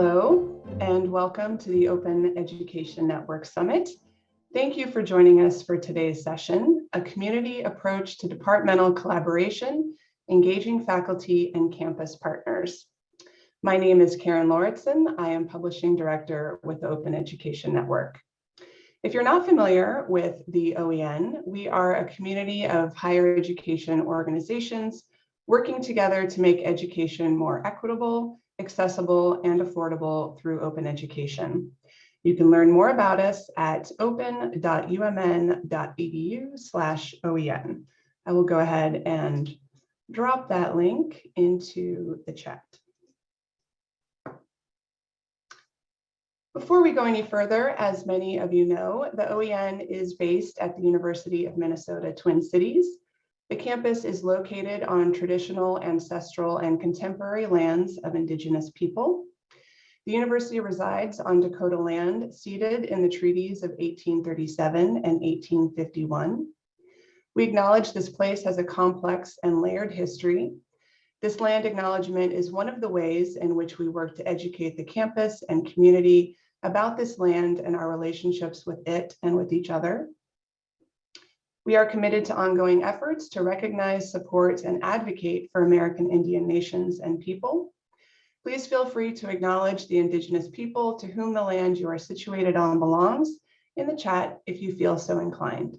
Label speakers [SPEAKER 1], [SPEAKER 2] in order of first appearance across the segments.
[SPEAKER 1] Hello, and welcome to the Open Education Network Summit. Thank you for joining us for today's session, a community approach to departmental collaboration, engaging faculty and campus partners. My name is Karen Lauritsen. I am Publishing Director with the Open Education Network. If you're not familiar with the OEN, we are a community of higher education organizations working together to make education more equitable, accessible, and affordable through open education. You can learn more about us at open.umn.edu slash OEN. I will go ahead and drop that link into the chat. Before we go any further, as many of you know, the OEN is based at the University of Minnesota Twin Cities. The campus is located on traditional, ancestral, and contemporary lands of Indigenous people. The university resides on Dakota land ceded in the treaties of 1837 and 1851. We acknowledge this place has a complex and layered history. This land acknowledgement is one of the ways in which we work to educate the campus and community about this land and our relationships with it and with each other. We are committed to ongoing efforts to recognize, support, and advocate for American Indian nations and people. Please feel free to acknowledge the Indigenous people to whom the land you are situated on belongs in the chat if you feel so inclined.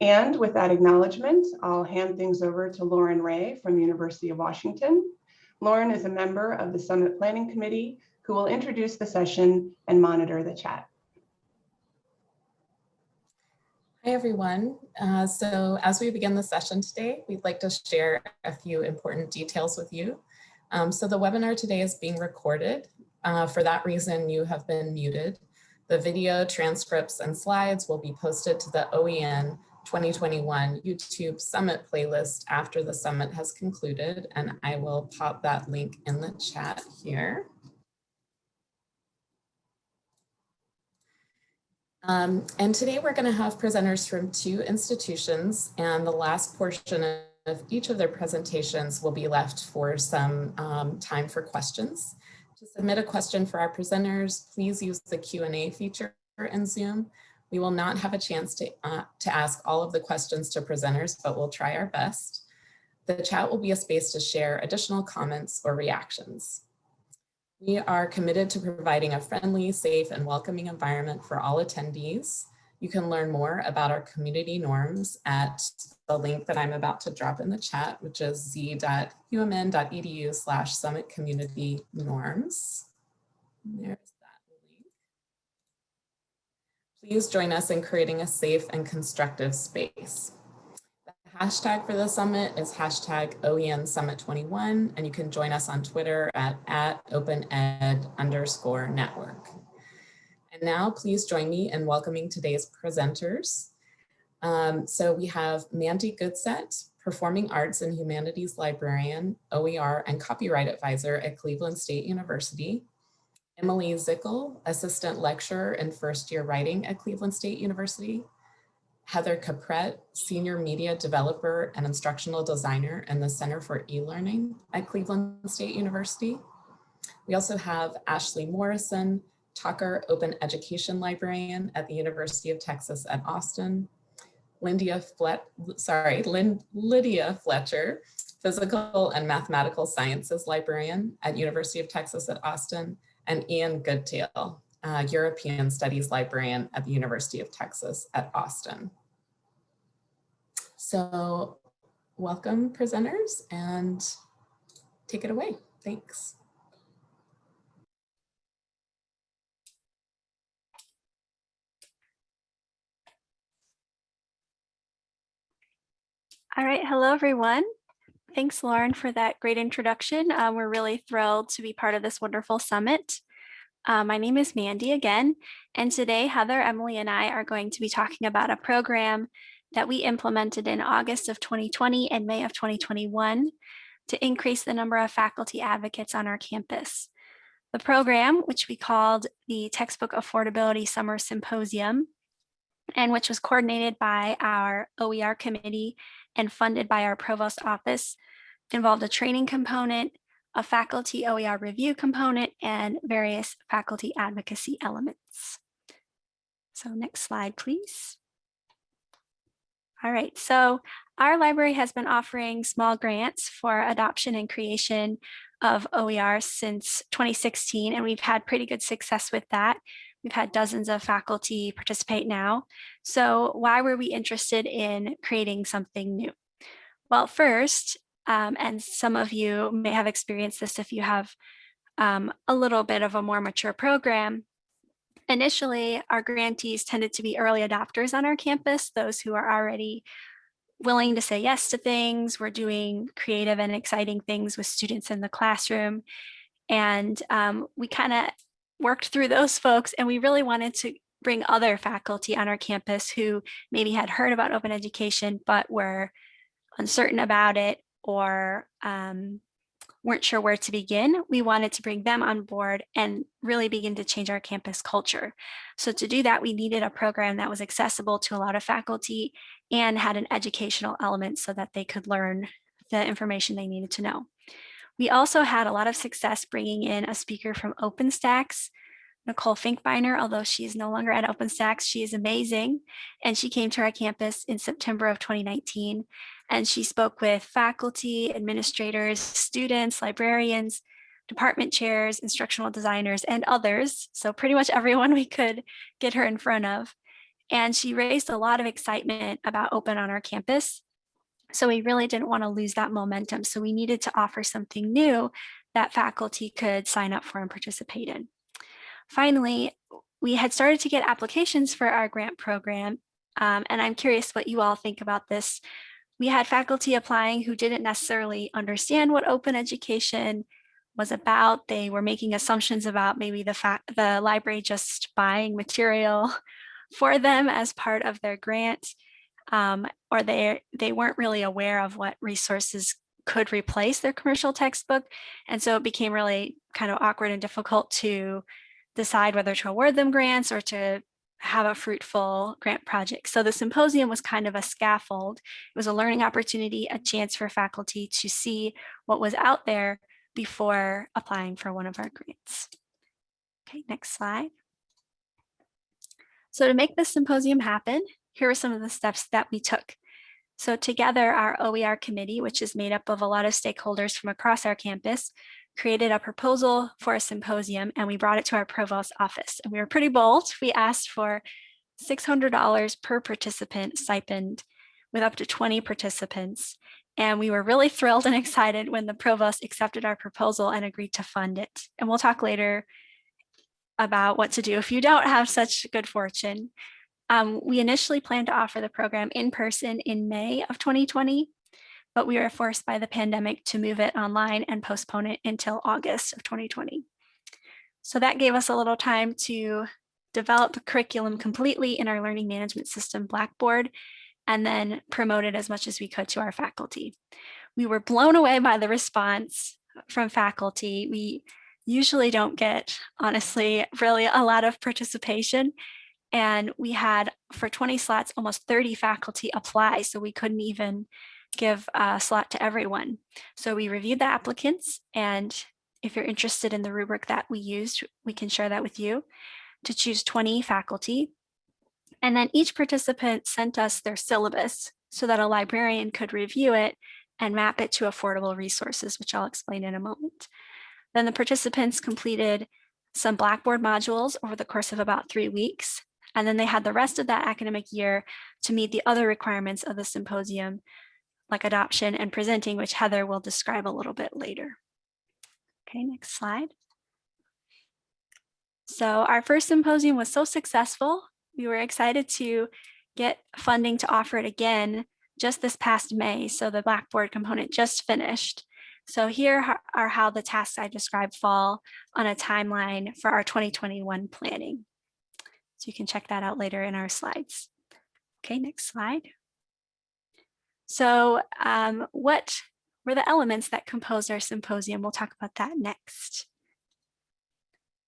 [SPEAKER 1] And with that acknowledgement, I'll hand things over to Lauren Ray from University of Washington. Lauren is a member of the Summit Planning Committee who will introduce the session and monitor the chat.
[SPEAKER 2] Hi, everyone. Uh, so as we begin the session today, we'd like to share a few important details with you. Um, so the webinar today is being recorded. Uh, for that reason, you have been muted. The video transcripts and slides will be posted to the OEN 2021 YouTube Summit playlist after the summit has concluded, and I will pop that link in the chat here. Um, and today we're going to have presenters from two institutions and the last portion of each of their presentations will be left for some um, time for questions. To submit a question for our presenters, please use the Q&A feature in Zoom. We will not have a chance to, uh, to ask all of the questions to presenters, but we'll try our best. The chat will be a space to share additional comments or reactions. We are committed to providing a friendly, safe, and welcoming environment for all attendees. You can learn more about our community norms at the link that I'm about to drop in the chat, which is z.umn.edu slash summit community norms. There's that link. Please join us in creating a safe and constructive space hashtag for the summit is hashtag OEN Summit 21, and you can join us on Twitter at, at OpenEd underscore network. And now please join me in welcoming today's presenters. Um, so we have Mandy Goodsett, Performing Arts and Humanities Librarian, OER, and Copyright Advisor at Cleveland State University. Emily Zickel, Assistant Lecturer in First Year Writing at Cleveland State University. Heather Caprette, Senior Media Developer and Instructional Designer in the Center for E-Learning at Cleveland State University. We also have Ashley Morrison, Tocker Open Education Librarian at the University of Texas at Austin. Lydia, Flet sorry, Lynn, Lydia Fletcher, Physical and Mathematical Sciences Librarian at University of Texas at Austin, and Ian Goodale, uh, European Studies Librarian at the University of Texas at Austin. So welcome presenters and take it away. Thanks.
[SPEAKER 3] All right, hello everyone. Thanks, Lauren, for that great introduction. Um, we're really thrilled to be part of this wonderful summit. Uh, my name is Mandy again, and today Heather, Emily, and I are going to be talking about a program that we implemented in August of 2020 and May of 2021 to increase the number of faculty advocates on our campus. The program, which we called the Textbook Affordability Summer Symposium, and which was coordinated by our OER committee and funded by our provost office, involved a training component, a faculty OER review component, and various faculty advocacy elements. So next slide, please. All right, so our library has been offering small grants for adoption and creation of OER since 2016, and we've had pretty good success with that. We've had dozens of faculty participate now. So why were we interested in creating something new? Well, first, um, and some of you may have experienced this if you have um, a little bit of a more mature program. Initially, our grantees tended to be early adopters on our campus, those who are already willing to say yes to things. We're doing creative and exciting things with students in the classroom. And um, we kind of worked through those folks and we really wanted to bring other faculty on our campus who maybe had heard about open education, but were uncertain about it or um, weren't sure where to begin, we wanted to bring them on board and really begin to change our campus culture. So to do that, we needed a program that was accessible to a lot of faculty and had an educational element so that they could learn the information they needed to know. We also had a lot of success bringing in a speaker from OpenStax, Nicole Finkbeiner, although she is no longer at OpenStax, she is amazing. And she came to our campus in September of 2019 and she spoke with faculty, administrators, students, librarians, department chairs, instructional designers, and others. So pretty much everyone we could get her in front of. And she raised a lot of excitement about open on our campus. So we really didn't want to lose that momentum. So we needed to offer something new that faculty could sign up for and participate in. Finally, we had started to get applications for our grant program. Um, and I'm curious what you all think about this we had faculty applying who didn't necessarily understand what open education was about. They were making assumptions about maybe the fact the library just buying material for them as part of their grant, um, or they they weren't really aware of what resources could replace their commercial textbook. And so it became really kind of awkward and difficult to decide whether to award them grants or to have a fruitful grant project. So the symposium was kind of a scaffold. It was a learning opportunity, a chance for faculty to see what was out there before applying for one of our grants. Okay, next slide. So to make this symposium happen, here are some of the steps that we took. So together, our OER committee, which is made up of a lot of stakeholders from across our campus, created a proposal for a symposium and we brought it to our provost office. And we were pretty bold. We asked for $600 per participant stipend with up to 20 participants. And we were really thrilled and excited when the provost accepted our proposal and agreed to fund it. And we'll talk later about what to do if you don't have such good fortune. Um, we initially planned to offer the program in person in May of 2020, but we were forced by the pandemic to move it online and postpone it until August of 2020. So that gave us a little time to develop the curriculum completely in our learning management system, Blackboard, and then promote it as much as we could to our faculty. We were blown away by the response from faculty. We usually don't get, honestly, really a lot of participation. And we had, for 20 slots, almost 30 faculty apply, so we couldn't even give a slot to everyone. So we reviewed the applicants and if you're interested in the rubric that we used, we can share that with you to choose 20 faculty. And then each participant sent us their syllabus so that a librarian could review it and map it to affordable resources, which I'll explain in a moment. Then the participants completed some Blackboard modules over the course of about three weeks. And then they had the rest of that academic year to meet the other requirements of the symposium, like adoption and presenting, which Heather will describe a little bit later. Okay, next slide. So our first symposium was so successful. We were excited to get funding to offer it again just this past May. So the Blackboard component just finished. So here are how the tasks I described fall on a timeline for our 2021 planning. So you can check that out later in our slides. Okay, next slide. So um, what were the elements that composed our symposium? We'll talk about that next.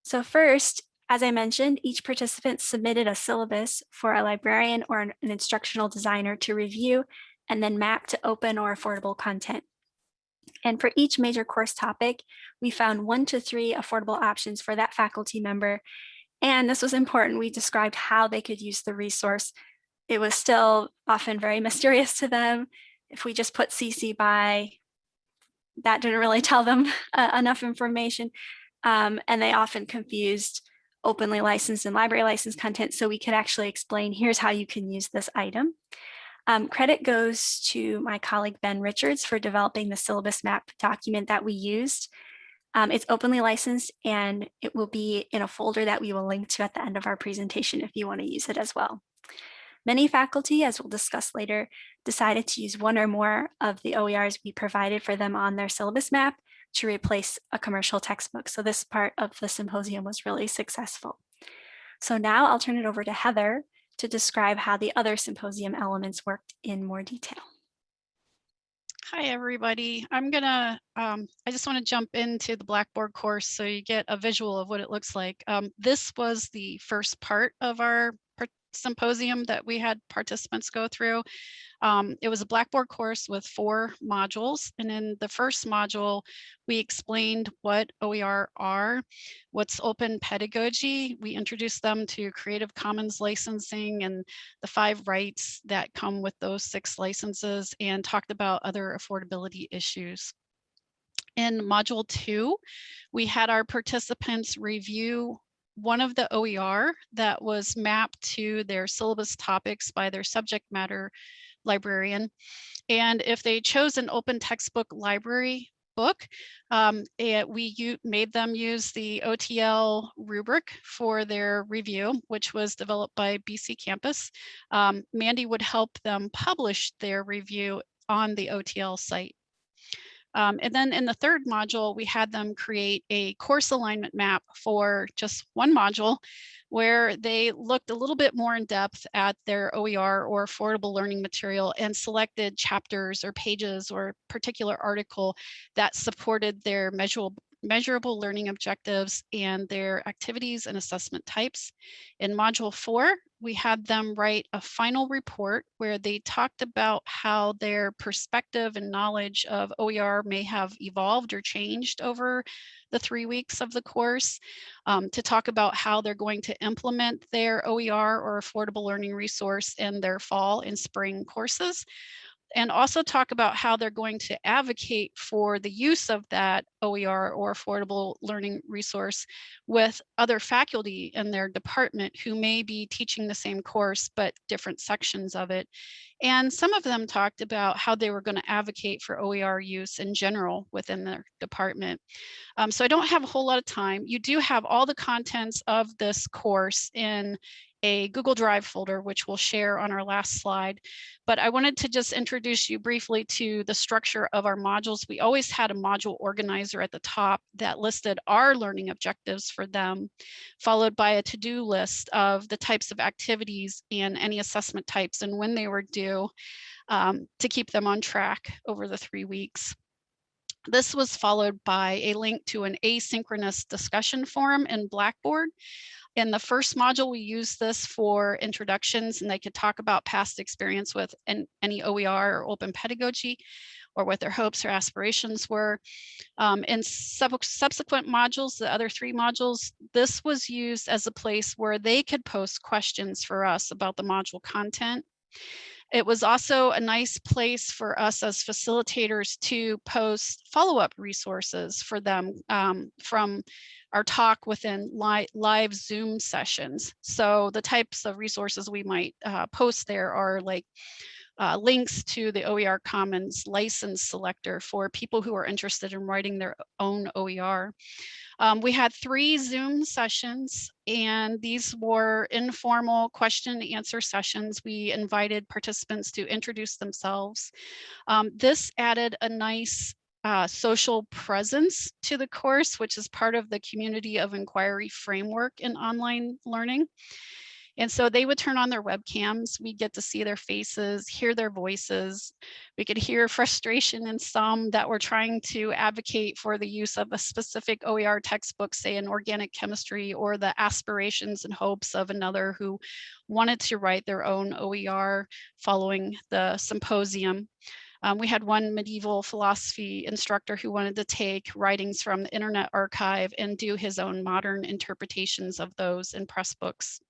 [SPEAKER 3] So first, as I mentioned, each participant submitted a syllabus for a librarian or an, an instructional designer to review and then map to open or affordable content. And for each major course topic, we found one to three affordable options for that faculty member. And this was important. We described how they could use the resource. It was still often very mysterious to them. If we just put CC by, that didn't really tell them uh, enough information. Um, and they often confused openly licensed and library licensed content. So we could actually explain, here's how you can use this item. Um, credit goes to my colleague Ben Richards for developing the syllabus map document that we used. Um, it's openly licensed and it will be in a folder that we will link to at the end of our presentation if you want to use it as well. Many faculty, as we'll discuss later, decided to use one or more of the OERs we provided for them on their syllabus map to replace a commercial textbook. So this part of the symposium was really successful. So now I'll turn it over to Heather to describe how the other symposium elements worked in more detail.
[SPEAKER 4] Hi, everybody. I'm gonna, um, I just want to jump into the Blackboard course so you get a visual of what it looks like. Um, this was the first part of our symposium that we had participants go through. Um, it was a Blackboard course with four modules. And in the first module, we explained what OER are, what's open pedagogy. We introduced them to Creative Commons licensing and the five rights that come with those six licenses and talked about other affordability issues. In module two, we had our participants review one of the OER that was mapped to their syllabus topics by their subject matter librarian. And if they chose an open textbook library book, um, it, we made them use the OTL rubric for their review, which was developed by BCcampus. Um, Mandy would help them publish their review on the OTL site. Um, and then in the third module, we had them create a course alignment map for just one module where they looked a little bit more in depth at their OER or affordable learning material and selected chapters or pages or particular article that supported their measurable measurable learning objectives and their activities and assessment types. In module four, we had them write a final report where they talked about how their perspective and knowledge of OER may have evolved or changed over the three weeks of the course, um, to talk about how they're going to implement their OER or affordable learning resource in their fall and spring courses and also talk about how they're going to advocate for the use of that OER or affordable learning resource with other faculty in their department who may be teaching the same course but different sections of it. And some of them talked about how they were going to advocate for OER use in general within their department. Um, so I don't have a whole lot of time. You do have all the contents of this course in a Google Drive folder, which we'll share on our last slide. But I wanted to just introduce you briefly to the structure of our modules. We always had a module organizer at the top that listed our learning objectives for them, followed by a to-do list of the types of activities and any assessment types and when they were due um, to keep them on track over the three weeks. This was followed by a link to an asynchronous discussion forum in Blackboard in the first module, we use this for introductions and they could talk about past experience with an, any OER or open pedagogy or what their hopes or aspirations were. Um, in sub subsequent modules, the other three modules, this was used as a place where they could post questions for us about the module content. It was also a nice place for us as facilitators to post follow-up resources for them um, from our talk within li live Zoom sessions. So the types of resources we might uh, post there are like uh, links to the OER Commons license selector for people who are interested in writing their own OER. Um, we had three Zoom sessions and these were informal question and answer sessions. We invited participants to introduce themselves. Um, this added a nice uh, social presence to the course, which is part of the community of inquiry framework in online learning. And so they would turn on their webcams. We'd get to see their faces, hear their voices. We could hear frustration in some that were trying to advocate for the use of a specific OER textbook, say in organic chemistry, or the aspirations and hopes of another who wanted to write their own OER following the symposium. Um, we had one medieval philosophy instructor who wanted to take writings from the Internet Archive and do his own modern interpretations of those in Pressbooks.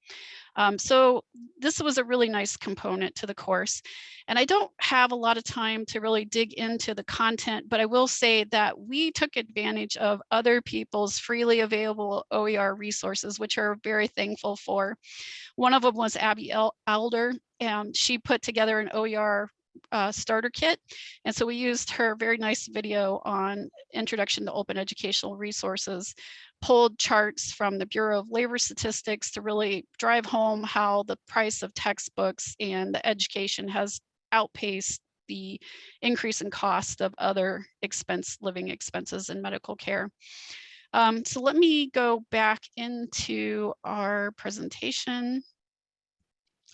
[SPEAKER 4] Um, so this was a really nice component to the course. And I don't have a lot of time to really dig into the content, but I will say that we took advantage of other people's freely available OER resources, which are very thankful for. One of them was Abbey Elder. and she put together an OER uh, starter kit. And so we used her very nice video on introduction to open educational resources pulled charts from the Bureau of Labor Statistics to really drive home how the price of textbooks and the education has outpaced the increase in cost of other expense living expenses and medical care. Um, so let me go back into our presentation.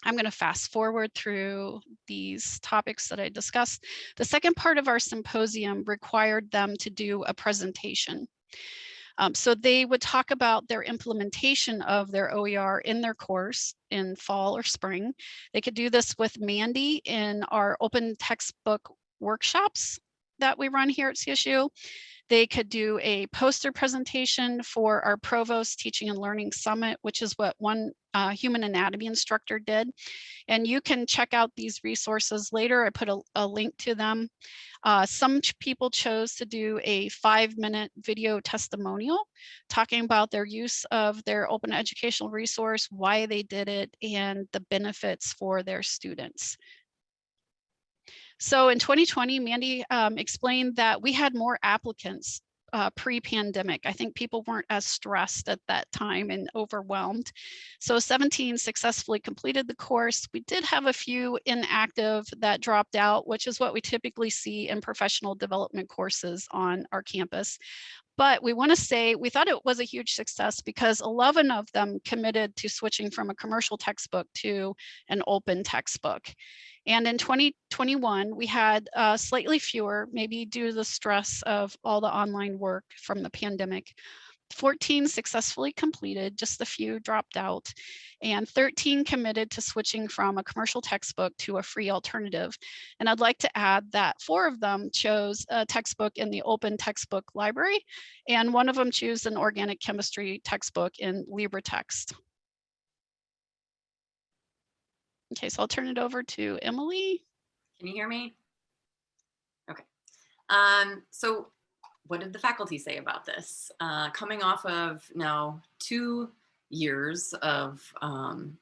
[SPEAKER 4] I'm going to fast forward through these topics that I discussed. The second part of our symposium required them to do a presentation. Um, so they would talk about their implementation of their OER in their course in fall or spring. They could do this with Mandy in our open textbook workshops that we run here at CSU. They could do a poster presentation for our Provost Teaching and Learning Summit, which is what one uh, human anatomy instructor did. And you can check out these resources later. I put a, a link to them. Uh, some people chose to do a five minute video testimonial talking about their use of their open educational resource, why they did it, and the benefits for their students. So in 2020, Mandy um, explained that we had more applicants uh, pre-pandemic. I think people weren't as stressed at that time and overwhelmed. So 17 successfully completed the course. We did have a few inactive that dropped out, which is what we typically see in professional development courses on our campus. But we want to say we thought it was a huge success because 11 of them committed to switching from a commercial textbook to an open textbook. And in 2021, we had uh, slightly fewer, maybe due to the stress of all the online work from the pandemic. 14 successfully completed, just a few dropped out, and 13 committed to switching from a commercial textbook to a free alternative. And I'd like to add that four of them chose a textbook in the open textbook library, and one of them chose an organic chemistry textbook in LibreText. Okay, so I'll turn it over to Emily.
[SPEAKER 5] Can you hear me? Okay. Um, so what did the faculty say about this? Uh, coming off of now two years of um,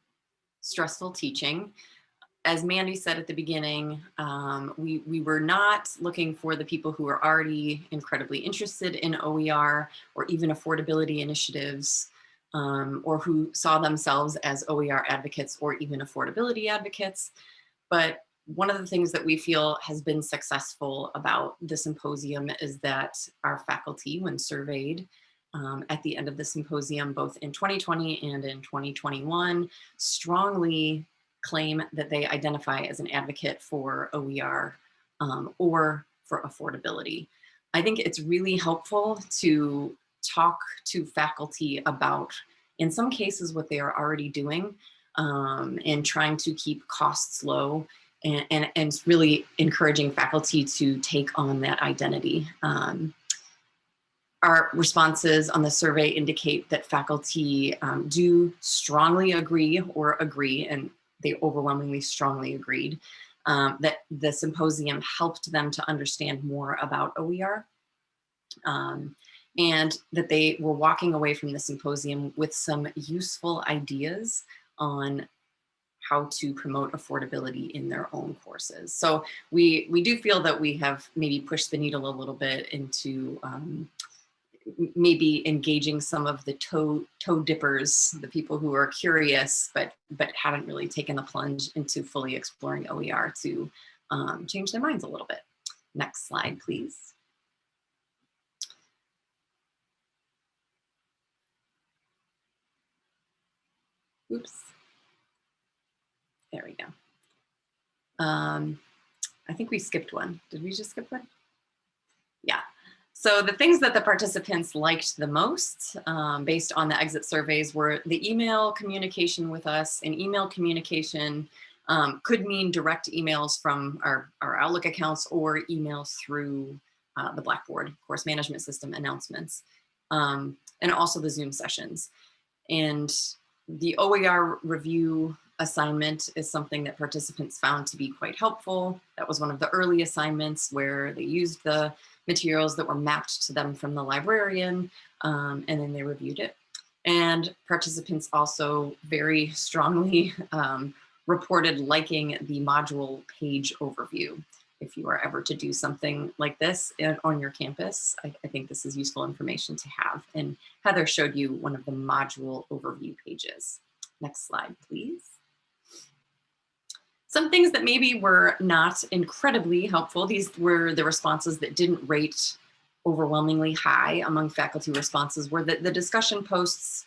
[SPEAKER 5] stressful teaching, as Mandy said at the beginning, um, we, we were not looking for the people who are already incredibly interested in OER or even affordability initiatives um, or who saw themselves as OER advocates or even affordability advocates. But one of the things that we feel has been successful about the symposium is that our faculty, when surveyed um, at the end of the symposium, both in 2020 and in 2021, strongly claim that they identify as an advocate for OER um, or for affordability. I think it's really helpful to talk to faculty about, in some cases, what they are already doing um, and trying to keep costs low and, and, and really encouraging faculty to take on that identity. Um, our responses on the survey indicate that faculty um, do strongly agree or agree, and they overwhelmingly strongly agreed, um, that the symposium helped them to understand more about OER. Um, and that they were walking away from the symposium with some useful ideas on how to promote affordability in their own courses. So we, we do feel that we have maybe pushed the needle a little bit into um, maybe engaging some of the toe, toe dippers, the people who are curious, but, but haven't really taken the plunge into fully exploring OER to um, change their minds a little bit. Next slide, please. Oops. There we go. Um, I think we skipped one. Did we just skip one? Yeah. So the things that the participants liked the most um, based on the exit surveys were the email communication with us and email communication um, could mean direct emails from our, our Outlook accounts or emails through uh, the Blackboard course management system announcements, um, and also the Zoom sessions. And the OER review assignment is something that participants found to be quite helpful. That was one of the early assignments where they used the materials that were mapped to them from the librarian, um, and then they reviewed it. And participants also very strongly um, reported liking the module page overview. If you are ever to do something like this on your campus, I, I think this is useful information to have. And Heather showed you one of the module overview pages. Next slide, please. Some things that maybe were not incredibly helpful. These were the responses that didn't rate overwhelmingly high among faculty responses were that the discussion posts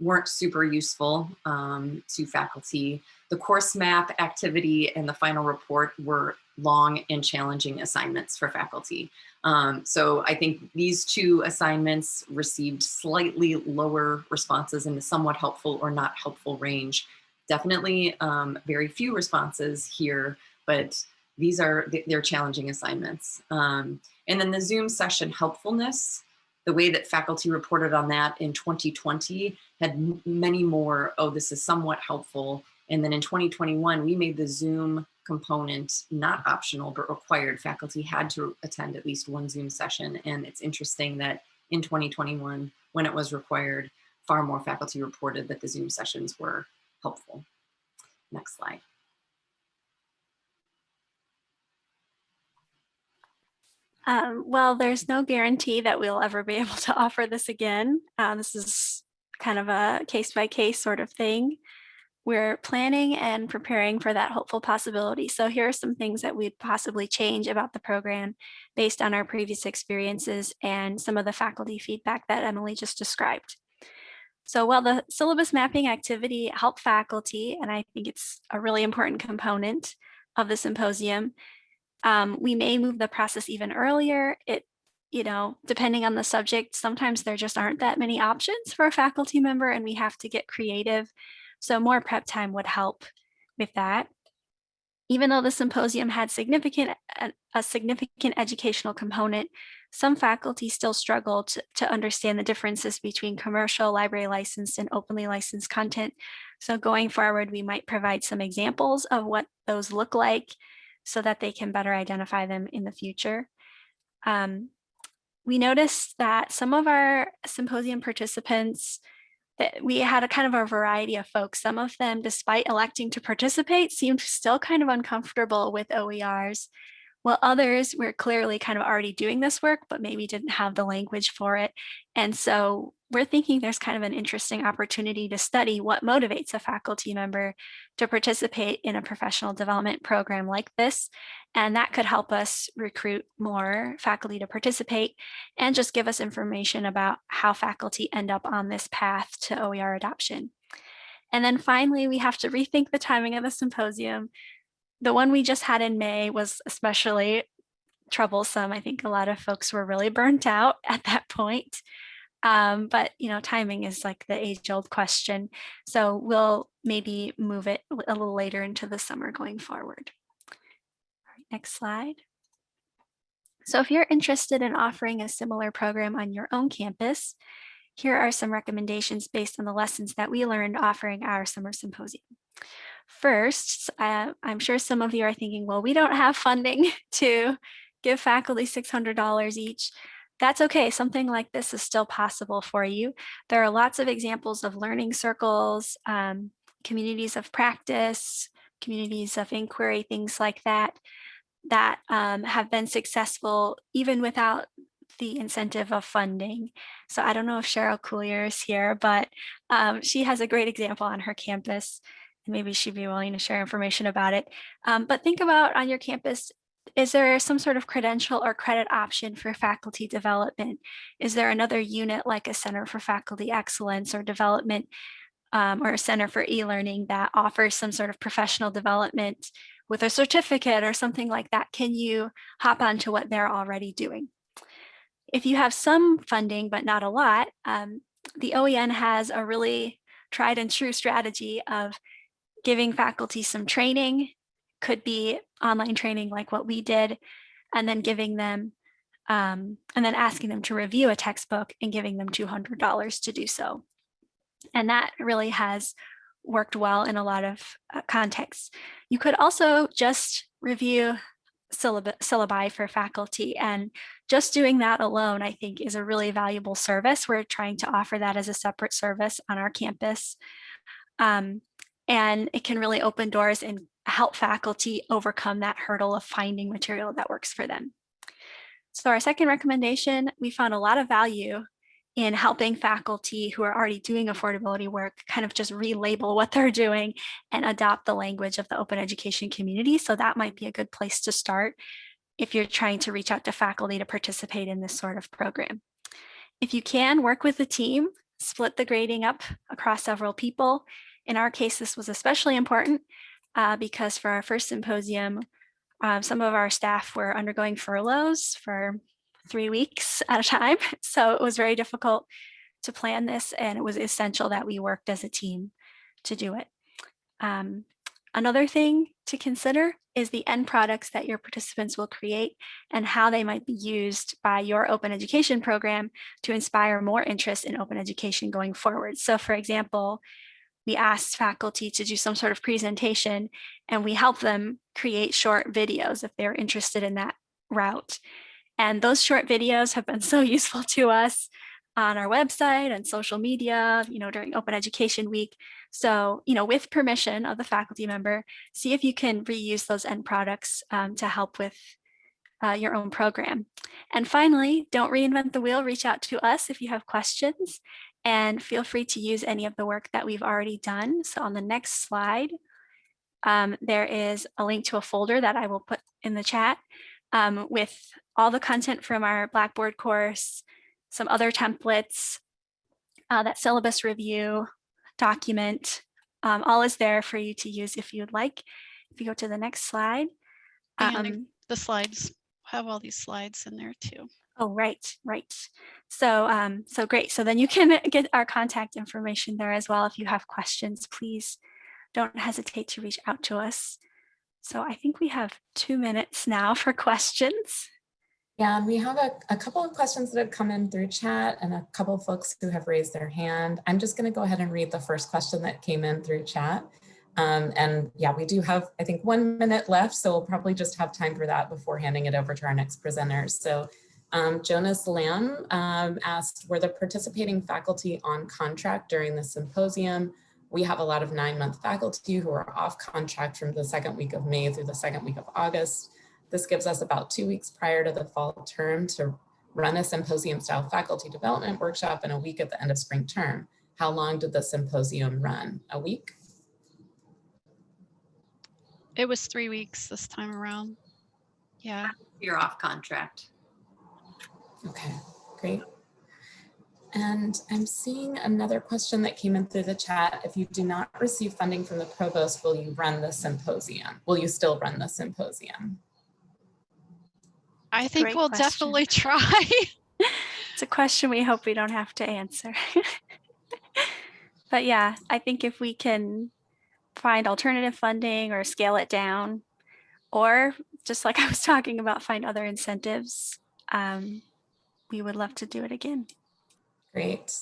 [SPEAKER 5] weren't super useful um, to faculty. The course map activity and the final report were long and challenging assignments for faculty. Um, so I think these two assignments received slightly lower responses in the somewhat helpful or not helpful range. Definitely um, very few responses here, but these are, they're challenging assignments. Um, and then the Zoom session helpfulness, the way that faculty reported on that in 2020 had many more, oh, this is somewhat helpful. And then in 2021, we made the Zoom component not optional, but required. Faculty had to attend at least one Zoom session. And it's interesting that in 2021, when it was required, far more faculty reported that the Zoom sessions were helpful. Next slide.
[SPEAKER 3] Um, well, there's no guarantee that we'll ever be able to offer this again. Um, this is kind of a case by case sort of thing. We're planning and preparing for that hopeful possibility. So here are some things that we'd possibly change about the program based on our previous experiences and some of the faculty feedback that Emily just described. So while the syllabus mapping activity helped faculty, and I think it's a really important component of the symposium, um, we may move the process even earlier. It, you know, depending on the subject, sometimes there just aren't that many options for a faculty member and we have to get creative. So more prep time would help with that. Even though the symposium had significant a significant educational component, some faculty still struggle to, to understand the differences between commercial library licensed and openly licensed content. So going forward, we might provide some examples of what those look like so that they can better identify them in the future. Um, we noticed that some of our symposium participants that we had a kind of a variety of folks. Some of them, despite electing to participate, seemed still kind of uncomfortable with OERs, while others were clearly kind of already doing this work, but maybe didn't have the language for it. And so we're thinking there's kind of an interesting opportunity to study what motivates a faculty member to participate in a professional development program like this. And that could help us recruit more faculty to participate and just give us information about how faculty end up on this path to OER adoption. And then finally, we have to rethink the timing of the symposium the one we just had in May was especially troublesome. I think a lot of folks were really burnt out at that point. Um, but you know, timing is like the age-old question. So we'll maybe move it a little later into the summer going forward. All right, next slide. So if you're interested in offering a similar program on your own campus, here are some recommendations based on the lessons that we learned offering our summer symposium. First, uh, I'm sure some of you are thinking, well, we don't have funding to give faculty $600 each. That's okay. Something like this is still possible for you. There are lots of examples of learning circles, um, communities of practice, communities of inquiry, things like that, that um, have been successful even without the incentive of funding. So I don't know if Cheryl Cuillier is here, but um, she has a great example on her campus maybe she'd be willing to share information about it. Um, but think about on your campus, is there some sort of credential or credit option for faculty development? Is there another unit like a Center for Faculty Excellence or Development um, or a Center for e-learning that offers some sort of professional development with a certificate or something like that? Can you hop onto what they're already doing? If you have some funding, but not a lot, um, the OEN has a really tried and true strategy of giving faculty some training, could be online training like what we did, and then giving them, um, and then asking them to review a textbook and giving them $200 to do so. And that really has worked well in a lot of uh, contexts. You could also just review syllab syllabi for faculty and just doing that alone, I think is a really valuable service. We're trying to offer that as a separate service on our campus. Um, and it can really open doors and help faculty overcome that hurdle of finding material that works for them. So our second recommendation, we found a lot of value in helping faculty who are already doing affordability work kind of just relabel what they're doing and adopt the language of the open education community. So that might be a good place to start if you're trying to reach out to faculty to participate in this sort of program. If you can work with the team, split the grading up across several people. In our case, this was especially important uh, because for our first symposium, um, some of our staff were undergoing furloughs for three weeks at a time. So it was very difficult to plan this and it was essential that we worked as a team to do it. Um, another thing to consider is the end products that your participants will create and how they might be used by your open education program to inspire more interest in open education going forward. So for example, we asked faculty to do some sort of presentation and we help them create short videos if they're interested in that route. And those short videos have been so useful to us on our website and social media, you know, during Open Education Week. So, you know, with permission of the faculty member, see if you can reuse those end products um, to help with uh, your own program. And finally, don't reinvent the wheel, reach out to us if you have questions and feel free to use any of the work that we've already done. So on the next slide, um, there is a link to a folder that I will put in the chat um, with all the content from our Blackboard course, some other templates, uh, that syllabus review document, um, all is there for you to use if you'd like. If you go to the next slide. Um,
[SPEAKER 4] the slides have all these slides in there too.
[SPEAKER 3] Oh, right, right. So, um, so great. So then you can get our contact information there as well. If you have questions, please don't hesitate to reach out to us. So I think we have two minutes now for questions.
[SPEAKER 2] Yeah, and we have a, a couple of questions that have come in through chat and a couple of folks who have raised their hand. I'm just going to go ahead and read the first question that came in through chat. Um, and yeah, we do have, I think, one minute left, so we'll probably just have time for that before handing it over to our next presenters. So um, Jonas Lamb um, asked, were the participating faculty on contract during the symposium? We have a lot of nine month faculty who are off contract from the second week of May through the second week of August. This gives us about two weeks prior to the fall term to run a symposium style faculty development workshop and a week at the end of spring term. How long did the symposium run? A week?
[SPEAKER 4] It was three weeks this time around. Yeah.
[SPEAKER 5] You're off contract.
[SPEAKER 2] Okay, great. And I'm seeing another question that came in through the chat. If you do not receive funding from the provost, will you run the symposium? Will you still run the symposium?
[SPEAKER 4] I think
[SPEAKER 3] Great
[SPEAKER 4] we'll
[SPEAKER 3] question.
[SPEAKER 4] definitely try.
[SPEAKER 3] It's a question we hope we don't have to answer. but yeah, I think if we can find alternative funding or scale it down, or just like I was talking about, find other incentives, um, we would love to do it again.
[SPEAKER 2] Great.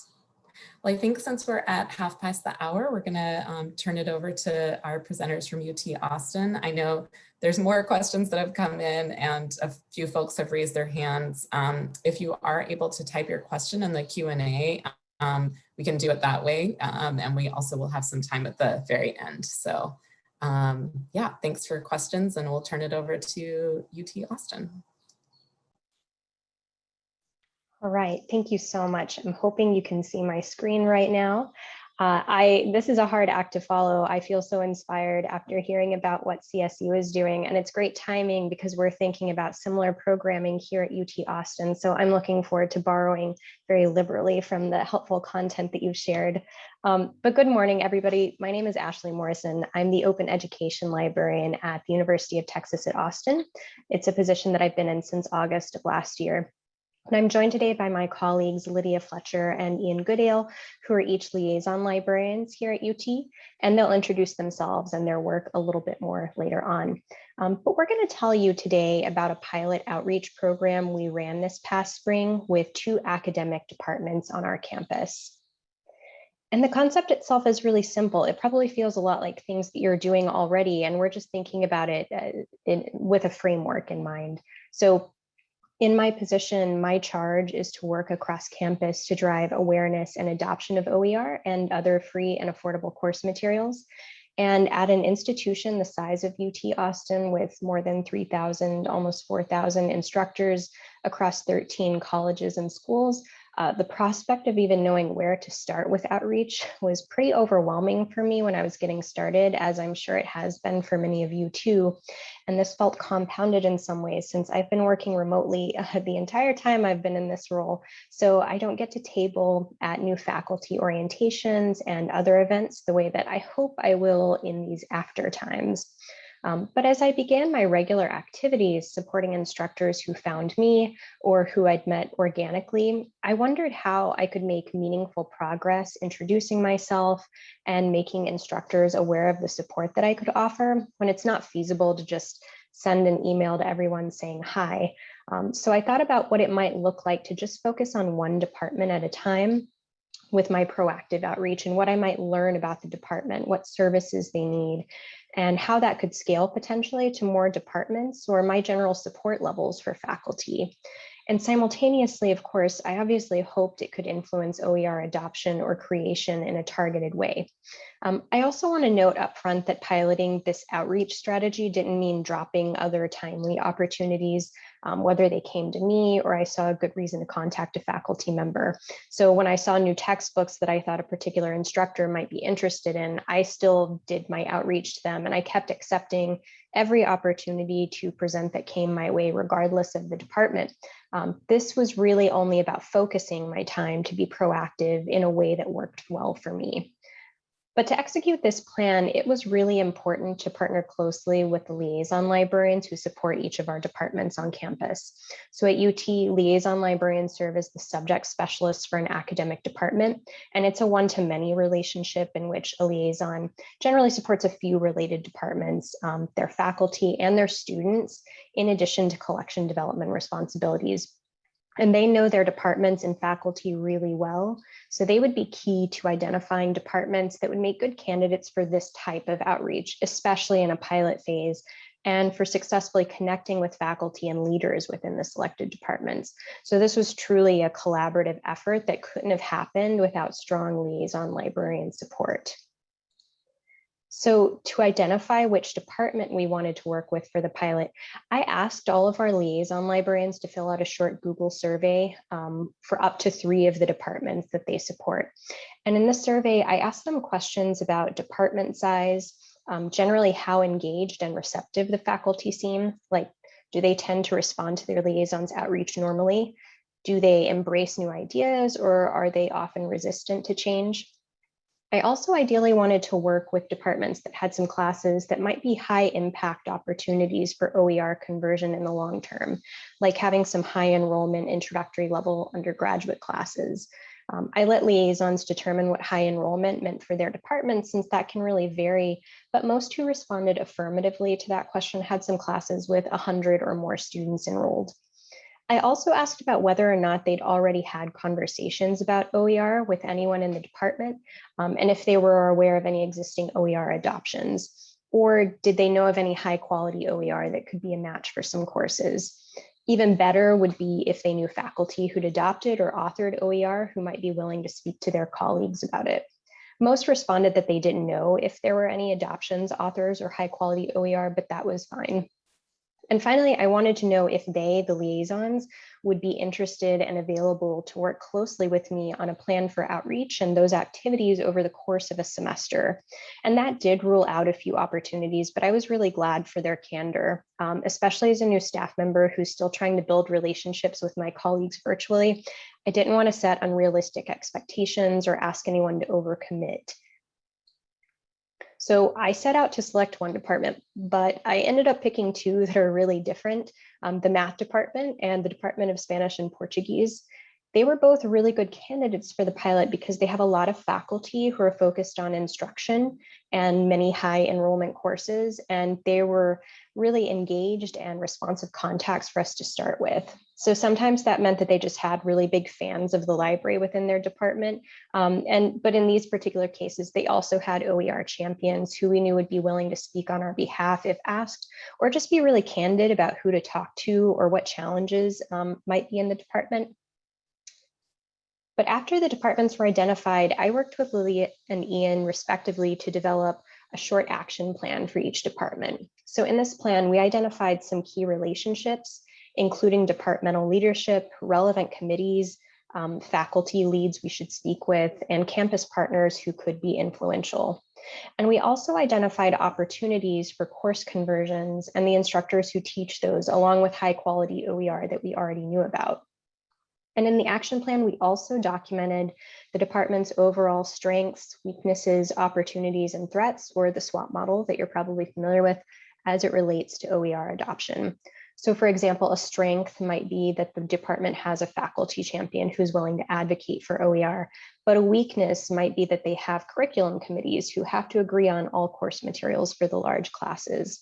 [SPEAKER 2] Well, I think since we're at half past the hour, we're going to um, turn it over to our presenters from UT Austin. I know there's more questions that have come in and a few folks have raised their hands. Um, if you are able to type your question in the Q&A, um, we can do it that way. Um, and we also will have some time at the very end. So um, yeah, thanks for questions and we'll turn it over to UT Austin.
[SPEAKER 6] All right, thank you so much. I'm hoping you can see my screen right now. Uh, I This is a hard act to follow. I feel so inspired after hearing about what CSU is doing, and it's great timing because we're thinking about similar programming here at UT Austin. So I'm looking forward to borrowing very liberally from the helpful content that you've shared. Um, but good morning, everybody. My name is Ashley Morrison. I'm the Open Education Librarian at the University of Texas at Austin. It's a position that I've been in since August of last year. And I'm joined today by my colleagues, Lydia Fletcher and Ian Goodale, who are each liaison librarians here at UT, and they'll introduce themselves and their work a little bit more later on. Um, but we're going to tell you today about a pilot outreach program we ran this past spring with two academic departments on our campus. And the concept itself is really simple. It probably feels a lot like things that you're doing already, and we're just thinking about it uh, in, with a framework in mind. So in my position, my charge is to work across campus to drive awareness and adoption of OER and other free and affordable course materials. And at an institution the size of UT Austin with more than 3,000, almost 4,000 instructors across 13 colleges and schools, uh, the prospect of even knowing where to start with outreach was pretty overwhelming for me when I was getting started, as I'm sure it has been for many of you too. And this felt compounded in some ways since I've been working remotely uh, the entire time I've been in this role. So I don't get to table at new faculty orientations and other events the way that I hope I will in these after times. Um, but as I began my regular activities supporting instructors who found me or who I'd met organically, I wondered how I could make meaningful progress introducing myself and making instructors aware of the support that I could offer when it's not feasible to just send an email to everyone saying hi. Um, so I thought about what it might look like to just focus on one department at a time with my proactive outreach and what I might learn about the department, what services they need, and how that could scale potentially to more departments or my general support levels for faculty. And simultaneously, of course, I obviously hoped it could influence OER adoption or creation in a targeted way. Um, I also want to note upfront that piloting this outreach strategy didn't mean dropping other timely opportunities, um, whether they came to me or I saw a good reason to contact a faculty member. So when I saw new textbooks that I thought a particular instructor might be interested in, I still did my outreach to them and I kept accepting every opportunity to present that came my way, regardless of the department. Um, this was really only about focusing my time to be proactive in a way that worked well for me. But to execute this plan, it was really important to partner closely with the liaison librarians who support each of our departments on campus. So at UT, liaison librarians serve as the subject specialists for an academic department, and it's a one-to-many relationship in which a liaison generally supports a few related departments, um, their faculty and their students, in addition to collection development responsibilities and they know their departments and faculty really well. So they would be key to identifying departments that would make good candidates for this type of outreach, especially in a pilot phase, and for successfully connecting with faculty and leaders within the selected departments. So this was truly a collaborative effort that couldn't have happened without strong liaison librarian support. So to identify which department we wanted to work with for the pilot, I asked all of our liaison librarians to fill out a short Google survey um, for up to three of the departments that they support. And in the survey, I asked them questions about department size, um, generally how engaged and receptive the faculty seem, like do they tend to respond to their liaisons outreach normally? Do they embrace new ideas or are they often resistant to change? I also ideally wanted to work with departments that had some classes that might be high impact opportunities for OER conversion in the long term, like having some high enrollment introductory level undergraduate classes. Um, I let liaisons determine what high enrollment meant for their department since that can really vary, but most who responded affirmatively to that question had some classes with 100 or more students enrolled. I also asked about whether or not they'd already had conversations about OER with anyone in the department, um, and if they were aware of any existing OER adoptions, or did they know of any high quality OER that could be a match for some courses. Even better would be if they knew faculty who'd adopted or authored OER who might be willing to speak to their colleagues about it. Most responded that they didn't know if there were any adoptions, authors, or high quality OER, but that was fine. And finally, I wanted to know if they, the liaisons, would be interested and available to work closely with me on a plan for outreach and those activities over the course of a semester. And that did rule out a few opportunities, but I was really glad for their candor, um, especially as a new staff member who's still trying to build relationships with my colleagues virtually. I didn't want to set unrealistic expectations or ask anyone to overcommit. So I set out to select one department, but I ended up picking two that are really different, um, the math department and the Department of Spanish and Portuguese. They were both really good candidates for the pilot because they have a lot of faculty who are focused on instruction and many high enrollment courses, and they were really engaged and responsive contacts for us to start with. So sometimes that meant that they just had really big fans of the library within their department. Um, and but in these particular cases, they also had OER champions who we knew would be willing to speak on our behalf if asked, or just be really candid about who to talk to or what challenges um, might be in the department. But after the departments were identified, I worked with Lydia and Ian respectively to develop a short action plan for each department. So in this plan, we identified some key relationships, including departmental leadership, relevant committees, um, faculty leads we should speak with, and campus partners who could be influential. And we also identified opportunities for course conversions and the instructors who teach those along with high quality OER that we already knew about. And in the action plan, we also documented the department's overall strengths, weaknesses, opportunities, and threats, or the SWOT model that you're probably familiar with as it relates to OER adoption. So for example, a strength might be that the department has a faculty champion who's willing to advocate for OER, but a weakness might be that they have curriculum committees who have to agree on all course materials for the large classes.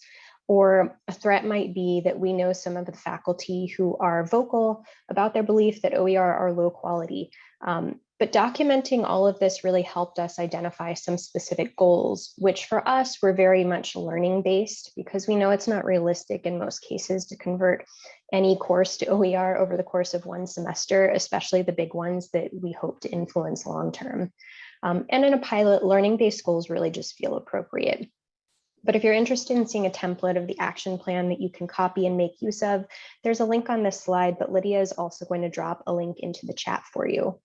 [SPEAKER 6] Or a threat might be that we know some of the faculty who are vocal about their belief that OER are low quality. Um, but documenting all of this really helped us identify some specific goals, which for us were very much learning based because we know it's not realistic in most cases to convert any course to OER over the course of one semester, especially the big ones that we hope to influence long term. Um, and in a pilot, learning based goals really just feel appropriate. But if you're interested in seeing a template of the action plan that you can copy and make use of, there's a link on this slide, but Lydia is also going to drop a link into the chat for you.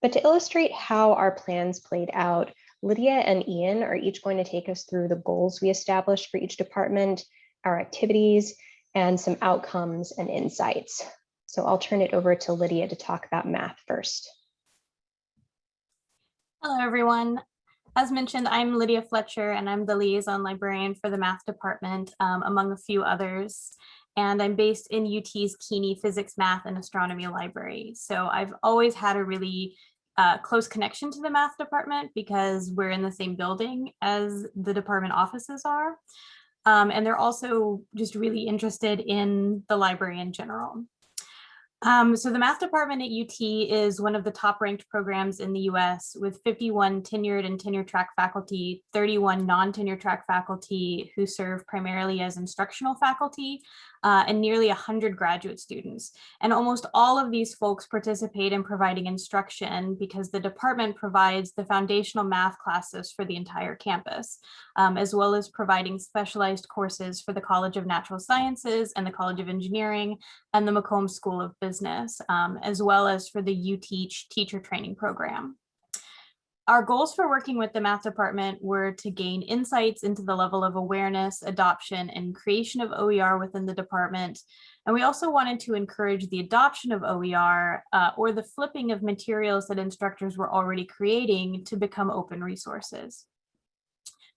[SPEAKER 6] But to illustrate how our plans played out, Lydia and Ian are each going to take us through the goals we established for each department, our activities, and some outcomes and insights. So I'll turn it over to Lydia to talk about math first.
[SPEAKER 7] Hello, everyone. As mentioned, I'm Lydia Fletcher and I'm the liaison librarian for the math department, um, among a few others. And I'm based in UT's Kuehne Physics, Math, and Astronomy Library. So I've always had a really uh, close connection to the math department because we're in the same building as the department offices are. Um, and they're also just really interested in the library in general. Um, so the math department at UT is one of the top ranked programs in the US with 51 tenured and tenure track faculty, 31 non-tenure track faculty who serve primarily as instructional faculty, uh, and nearly 100 graduate students. And almost all of these folks participate in providing instruction because the department provides the foundational math classes for the entire campus, um, as well as providing specialized courses for the College of Natural Sciences and the College of Engineering and the McCombs School of Business, um, as well as for the UTeach teacher training program. Our goals for working with the math department were to gain insights into the level of awareness, adoption, and creation of OER within the department. And we also wanted to encourage the adoption of OER uh, or the flipping of materials that instructors were already creating to become open resources.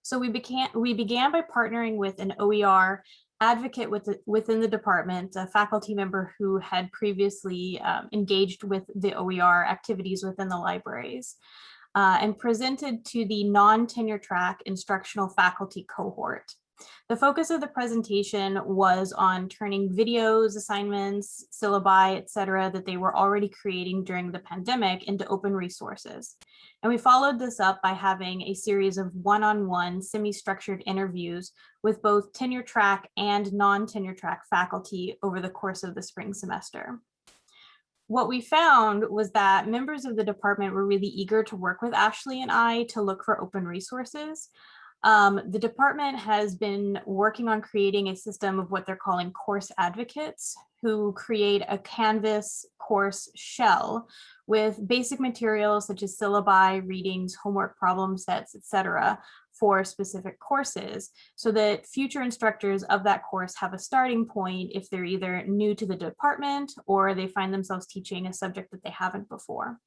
[SPEAKER 7] So we began, we began by partnering with an OER advocate with the, within the department, a faculty member who had previously um, engaged with the OER activities within the libraries uh, and presented to the non-tenure track instructional faculty cohort. The focus of the presentation was on turning videos, assignments, syllabi, et cetera, that they were already creating during the pandemic into open resources. And we followed this up by having a series of one-on-one -on -one, semi-structured interviews with both tenure track and non-tenure track faculty over the course of the spring semester what we found was that members of the department were really eager to work with Ashley and I to look for open resources. Um, the department has been working on creating a system of what they're calling course advocates who create a Canvas course shell with basic materials such as syllabi, readings, homework problem sets, etc for specific courses so that future instructors of that course have a starting point if they're either new to the department or they find themselves teaching a subject that they haven't before.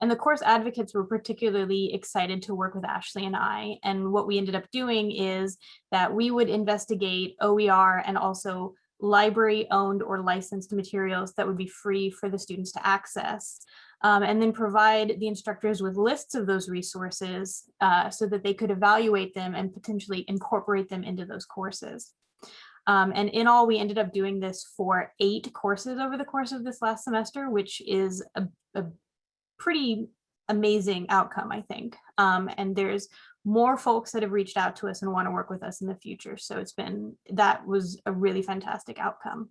[SPEAKER 7] And the course advocates were particularly excited to work with Ashley and I. And what we ended up doing is that we would investigate OER and also library owned or licensed materials that would be free for the students to access. Um, and then provide the instructors with lists of those resources uh, so that they could evaluate them and potentially incorporate them into those courses. Um, and in all, we ended up doing this for eight courses over the course of this last semester, which is a, a pretty amazing outcome, I think. Um, and there's more folks that have reached out to us and want to work with us in the future. So it's been, that was a really fantastic outcome.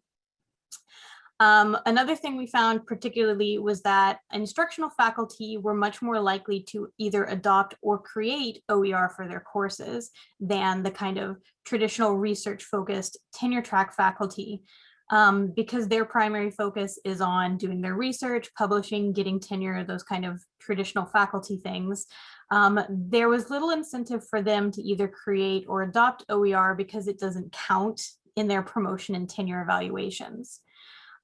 [SPEAKER 7] Um, another thing we found particularly was that instructional faculty were much more likely to either adopt or create OER for their courses than the kind of traditional research focused tenure track faculty um, because their primary focus is on doing their research, publishing, getting tenure, those kind of traditional faculty things. Um, there was little incentive for them to either create or adopt OER because it doesn't count in their promotion and tenure evaluations.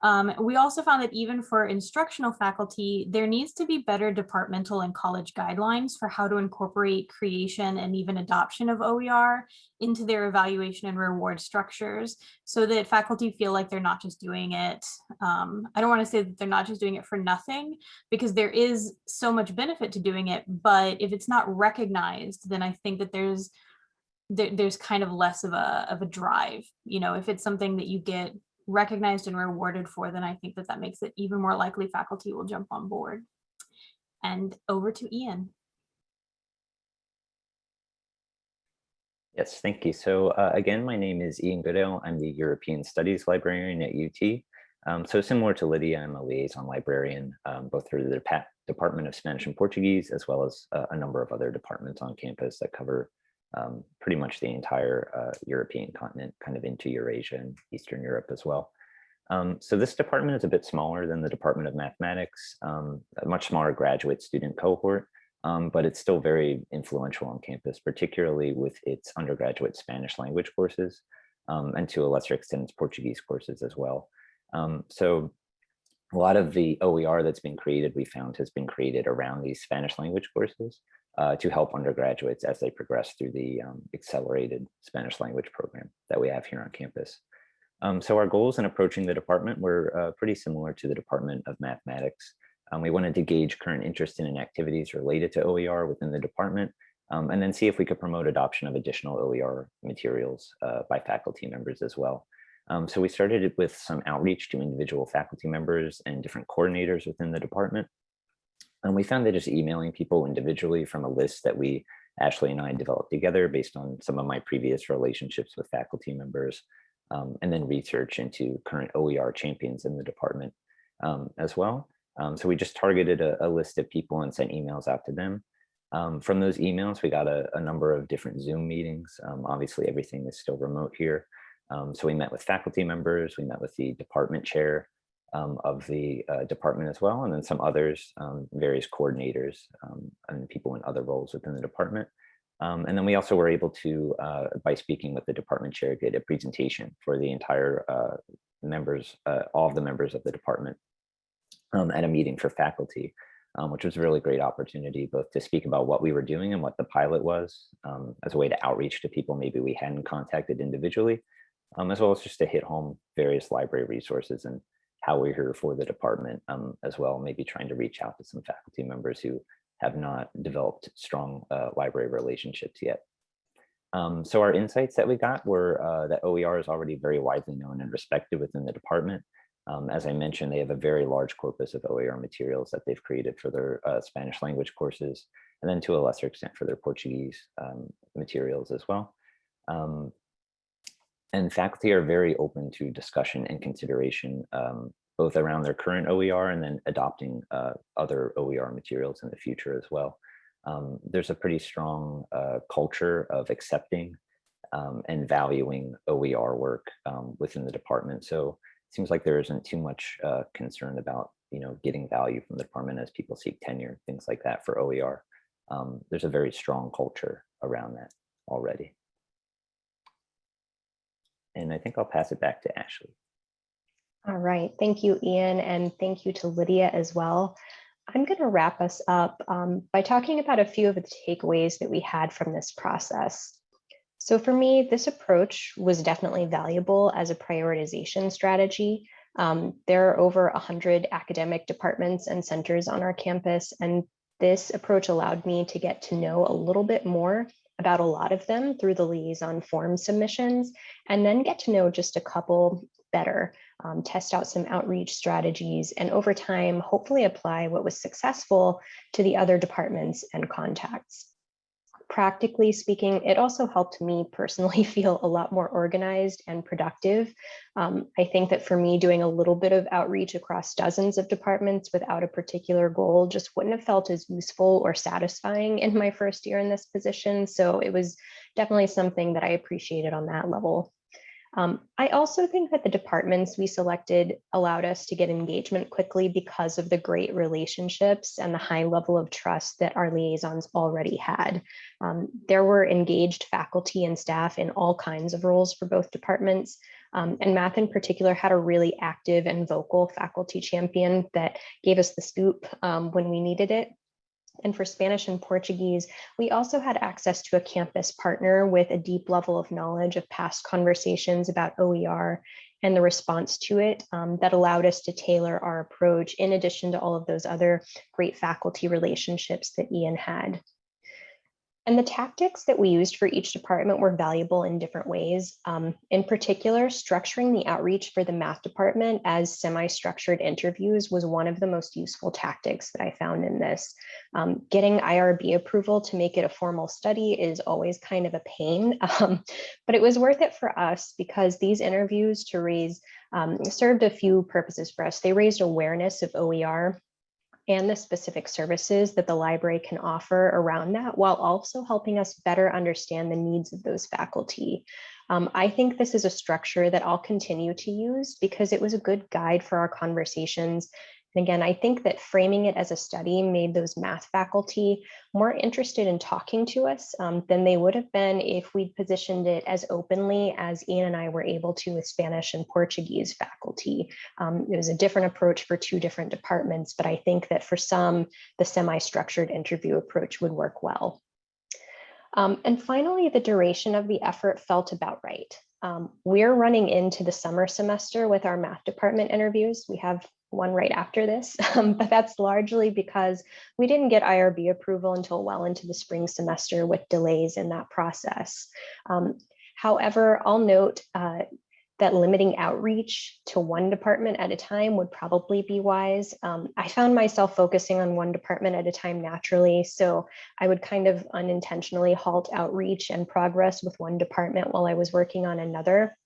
[SPEAKER 7] Um, we also found that even for instructional faculty, there needs to be better departmental and college guidelines for how to incorporate creation and even adoption of OER into their evaluation and reward structures so that faculty feel like they're not just doing it. Um, I don't want to say that they're not just doing it for nothing because there is so much benefit to doing it, but if it's not recognized, then I think that there's there, there's kind of less of a, of a drive, you know, if it's something that you get recognized and rewarded for, then I think that that makes it even more likely faculty will jump on board. And over to Ian.
[SPEAKER 8] Yes, thank you. So uh, again, my name is Ian Goodale. I'm the European Studies librarian at UT. Um, so similar to Lydia, I'm a liaison librarian, um, both through the Dep Department of Spanish and Portuguese, as well as uh, a number of other departments on campus that cover um, pretty much the entire uh, European continent, kind of into Eurasia and Eastern Europe as well. Um, so this department is a bit smaller than the Department of Mathematics, um, a much smaller graduate student cohort, um, but it's still very influential on campus, particularly with its undergraduate Spanish language courses, um, and to a lesser extent, its Portuguese courses as well. Um, so a lot of the OER that's been created, we found has been created around these Spanish language courses uh, to help undergraduates as they progress through the um, accelerated Spanish language program that we have here on campus. Um, so our goals in approaching the department were uh, pretty similar to the Department of Mathematics. Um, we wanted to gauge current interest in and activities related to OER within the department, um, and then see if we could promote adoption of additional OER materials uh, by faculty members as well. Um, so we started with some outreach to individual faculty members and different coordinators within the department. And we found that just emailing people individually from a list that we, Ashley and I developed together based on some of my previous relationships with faculty members, um, and then research into current OER champions in the department um, as well. Um, so we just targeted a, a, list of people and sent emails out to them. Um, from those emails, we got a, a, number of different Zoom meetings. Um, obviously, everything is still remote here. Um, so we met with faculty members, we met with the department chair, um, of the uh, department as well, and then some others, um, various coordinators um, and people in other roles within the department. Um, and then we also were able to, uh, by speaking with the department chair, get a presentation for the entire uh, members, uh, all of the members of the department um, at a meeting for faculty, um, which was a really great opportunity both to speak about what we were doing and what the pilot was as a way to outreach to people maybe we hadn't contacted individually, as well as just to hit home various library resources and how we're here for the department um, as well, maybe trying to reach out to some faculty members who have not developed strong uh, library relationships yet. Um, so our insights that we got were uh, that OER is already very widely known and respected within the department. Um, as I mentioned, they have a very large corpus of OER materials that they've created for their uh, Spanish language courses, and then to a lesser extent for their Portuguese um, materials as well. Um, and faculty are very open to discussion and consideration, um, both around their current OER and then adopting uh, other OER materials in the future as well. Um, there's a pretty strong uh, culture of accepting um, and valuing OER work um, within the department. So it seems like there isn't too much uh, concern about you know getting value from the department as people seek tenure, things like that for OER. Um, there's a very strong culture around that already. And I think I'll pass it back to Ashley.
[SPEAKER 6] All right, thank you, Ian, and thank you to Lydia as well. I'm going to wrap us up um, by talking about a few of the takeaways that we had from this process. So for me, this approach was definitely valuable as a prioritization strategy. Um, there are over 100 academic departments and centers on our campus, and this approach allowed me to get to know a little bit more about a lot of them through the liaison form submissions, and then get to know just a couple better, um, test out some outreach strategies, and over time, hopefully apply what was successful to the other departments and contacts practically speaking, it also helped me personally feel a lot more organized and productive. Um, I think that for me, doing a little bit of outreach across dozens of departments without a particular goal just wouldn't have felt as useful or satisfying in my first year in this position. So it was definitely something that I appreciated on that level. Um, I also think that the departments we selected allowed us to get engagement quickly because of the great relationships and the high level of trust that our liaisons already had. Um, there were engaged faculty and staff in all kinds of roles for both departments. Um, and math in particular had a really active and vocal faculty champion that gave us the scoop um, when we needed it. And for Spanish and Portuguese, we also had access to a campus partner with a deep level of knowledge of past conversations about OER and the response to it um, that allowed us to tailor our approach in addition to all of those other great faculty relationships that Ian had. And the tactics that we used for each department were valuable in different ways. Um, in particular, structuring the outreach for the math department as semi-structured interviews was one of the most useful tactics that I found in this. Um, getting IRB approval to make it a formal study is always kind of a pain, um, but it was worth it for us because these interviews to raise um, served a few purposes for us. They raised awareness of OER and the specific services that the library can offer around that while also helping us better understand the needs of those faculty. Um, I think this is a structure that I'll continue to use because it was a good guide for our conversations and again, I think that framing it as a study made those math faculty more interested in talking to us um, than they would have been if we'd positioned it as openly as Ian and I were able to with Spanish and Portuguese faculty. Um, it was a different approach for two different departments, but I think that for some, the semi-structured interview approach would work well. Um, and finally, the duration of the effort felt about right. Um, we're running into the summer semester with our math department interviews. We have one right after this, um, but that's largely because we didn't get IRB approval until well into the spring semester with delays in that process. Um, however, I'll note uh, that limiting outreach to one department at a time would probably be wise. Um, I found myself focusing on one department at a time naturally, so I would kind of unintentionally halt outreach and progress with one department while I was working on another.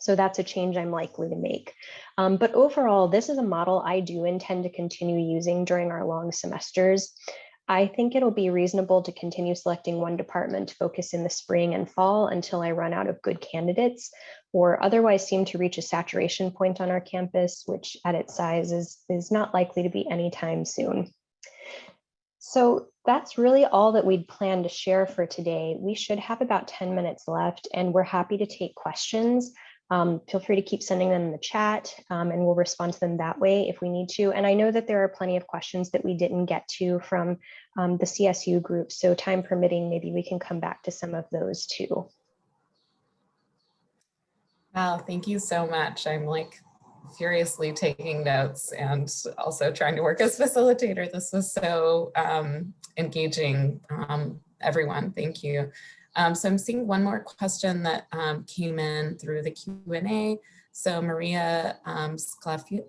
[SPEAKER 6] So that's a change I'm likely to make. Um, but overall, this is a model I do intend to continue using during our long semesters. I think it'll be reasonable to continue selecting one department to focus in the spring and fall until I run out of good candidates or otherwise seem to reach a saturation point on our campus, which at its size is, is not likely to be anytime soon. So that's really all that we'd planned to share for today. We should have about 10 minutes left and we're happy to take questions. Um, feel free to keep sending them in the chat um, and we'll respond to them that way if we need to. And I know that there are plenty of questions that we didn't get to from um, the CSU group. So time permitting, maybe we can come back to some of those too.
[SPEAKER 2] Wow, thank you so much. I'm like furiously taking notes and also trying to work as facilitator. This was so um, engaging, um, everyone. Thank you. Um, so I'm seeing one more question that um, came in through the Q&A. So Maria um, Sclafani,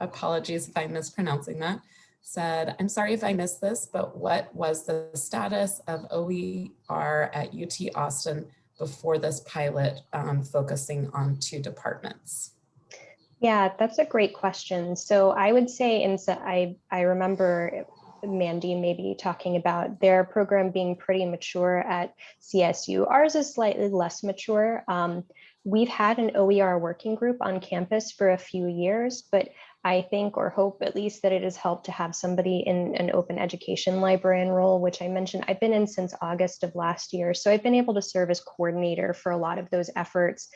[SPEAKER 2] apologies if I'm mispronouncing that, said, I'm sorry if I missed this, but what was the status of OER at UT Austin before this pilot um, focusing on two departments?
[SPEAKER 6] Yeah, that's a great question. So I would say, and so I, I remember Mandy maybe talking about their program being pretty mature at CSU. Ours is slightly less mature. Um, we've had an OER working group on campus for a few years, but I think or hope at least that it has helped to have somebody in an open education librarian role, which I mentioned I've been in since August of last year. So I've been able to serve as coordinator for a lot of those efforts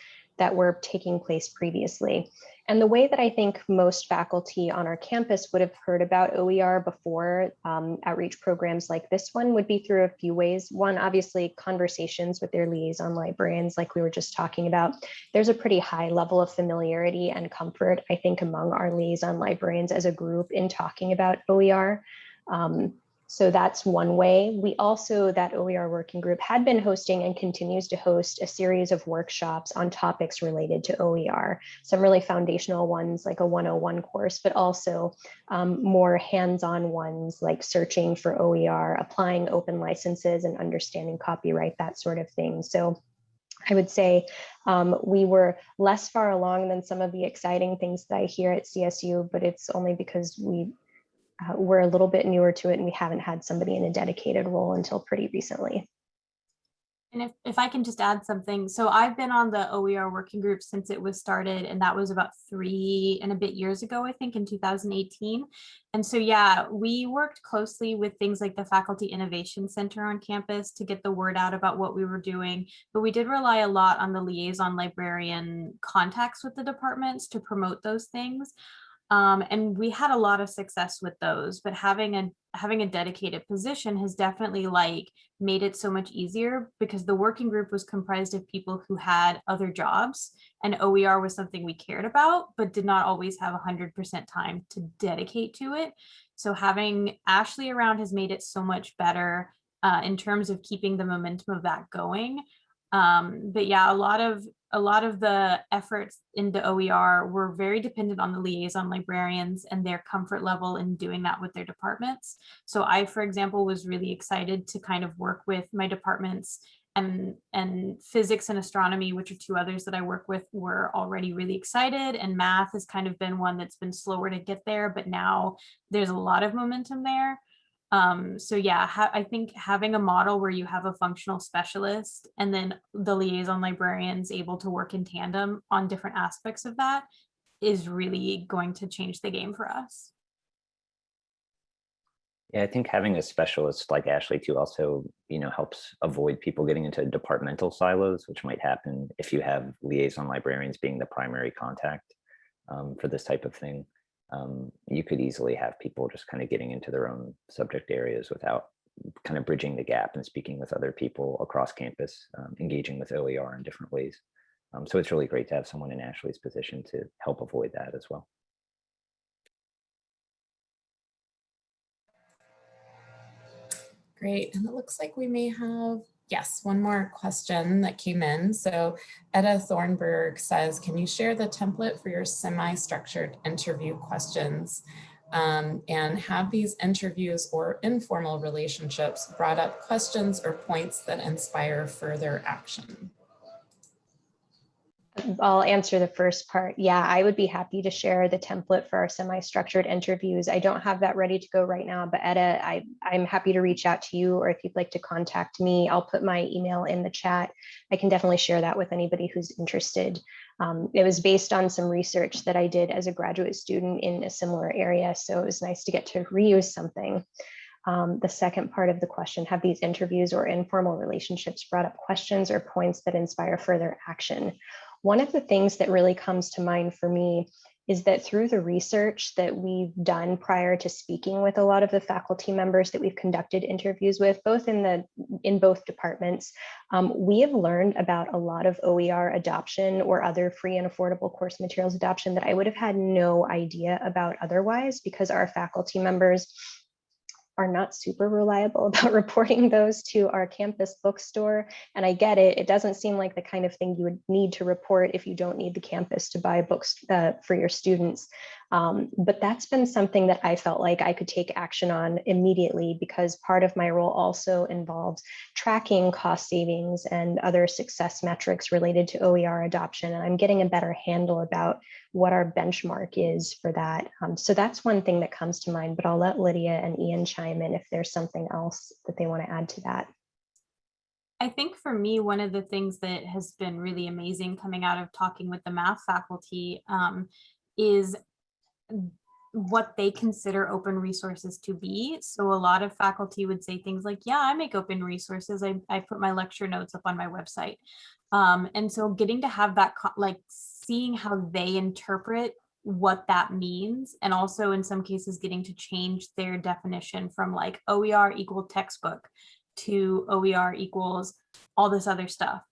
[SPEAKER 6] that were taking place previously. And the way that I think most faculty on our campus would have heard about OER before um, outreach programs like this one would be through a few ways. One, obviously conversations with their liaison librarians, like we were just talking about. There's a pretty high level of familiarity and comfort, I think, among our liaison librarians as a group in talking about OER. Um, so that's one way. We also, that OER working group had been hosting and continues to host a series of workshops on topics related to OER. Some really foundational ones like a 101 course, but also um, more hands-on ones like searching for OER, applying open licenses and understanding copyright, that sort of thing. So I would say um, we were less far along than some of the exciting things that I hear at CSU, but it's only because we uh, we're a little bit newer to it and we haven't had somebody in a dedicated role until pretty recently.
[SPEAKER 7] And if, if I can just add something, so I've been on the OER working group since it was started, and that was about three and a bit years ago, I think in 2018. And so, yeah, we worked closely with things like the Faculty Innovation Center on campus to get the word out about what we were doing, but we did rely a lot on the liaison librarian contacts with the departments to promote those things. Um, and we had a lot of success with those, but having a having a dedicated position has definitely like made it so much easier because the working group was comprised of people who had other jobs and OER was something we cared about, but did not always have 100% time to dedicate to it. So having Ashley around has made it so much better uh, in terms of keeping the momentum of that going. Um, but yeah, a lot of a lot of the efforts into OER were very dependent on the liaison librarians and their comfort level in doing that with their departments. So I, for example, was really excited to kind of work with my departments and, and physics and astronomy, which are two others that I work with, were already really excited. And math has kind of been one that's been slower to get there, but now there's a lot of momentum there. Um, so yeah, I think having a model where you have a functional specialist and then the liaison librarians able to work in tandem on different aspects of that is really going to change the game for us.
[SPEAKER 8] Yeah, I think having a specialist like Ashley too also, you know, helps avoid people getting into departmental silos, which might happen if you have liaison librarians being the primary contact um, for this type of thing um, you could easily have people just kind of getting into their own subject areas without kind of bridging the gap and speaking with other people across campus, um, engaging with OER in different ways. Um, so it's really great to have someone in Ashley's position to help avoid that as well.
[SPEAKER 2] Great, and it looks like we may have Yes, one more question that came in. So Etta Thornburg says, can you share the template for your semi-structured interview questions um, and have these interviews or informal relationships brought up questions or points that inspire further action?
[SPEAKER 6] I'll answer the first part. Yeah, I would be happy to share the template for our semi-structured interviews. I don't have that ready to go right now, but Etta, I, I'm happy to reach out to you or if you'd like to contact me, I'll put my email in the chat. I can definitely share that with anybody who's interested. Um, it was based on some research that I did as a graduate student in a similar area, so it was nice to get to reuse something. Um, the second part of the question, have these interviews or informal relationships brought up questions or points that inspire further action? One of the things that really comes to mind for me is that through the research that we've done prior to speaking with a lot of the faculty members that we've conducted interviews with, both in the in both departments, um, we have learned about a lot of OER adoption or other free and affordable course materials adoption that I would have had no idea about otherwise because our faculty members are not super reliable about reporting those to our campus bookstore. And I get it, it doesn't seem like the kind of thing you would need to report if you don't need the campus to buy books uh, for your students. Um, but that's been something that I felt like I could take action on immediately because part of my role also involves tracking cost savings and other success metrics related to OER adoption. And I'm getting a better handle about what our benchmark is for that. Um, so that's one thing that comes to mind, but I'll let Lydia and Ian chime in if there's something else that they want to add to that.
[SPEAKER 7] I think for me, one of the things that has been really amazing coming out of talking with the math faculty um, is what they consider open resources to be. So a lot of faculty would say things like, yeah, I make open resources. I, I put my lecture notes up on my website. Um, and so getting to have that, like seeing how they interpret what that means and also in some cases getting to change their definition from like OER equal textbook to OER equals all this other stuff.